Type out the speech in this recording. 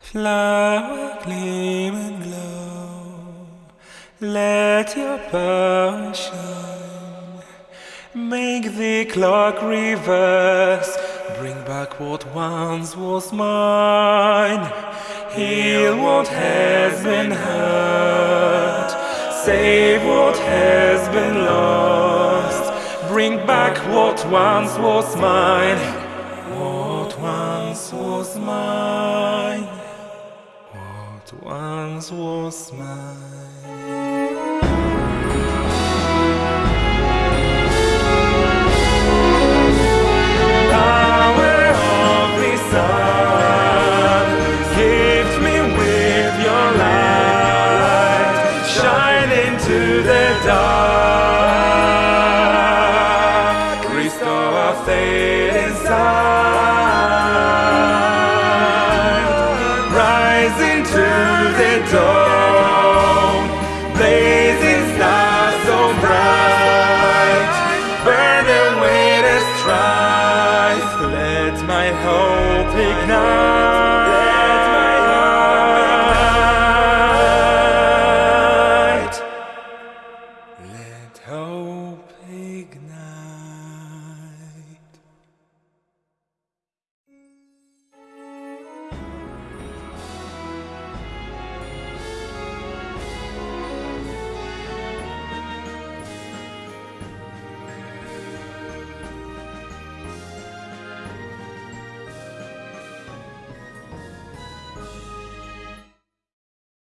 Flower gleam and glow, let your power shine. Make the clock reverse, bring back what once was mine. Heal what has been hurt, save what has been lost. Bring back what once was mine, what once was mine what once was mine. Power of the sun, gift me with your light, shine into the dark, rise into the dawn, blazing stars so bright, burn away the strife, let my hope ignite. Let my heart Let hope ignite.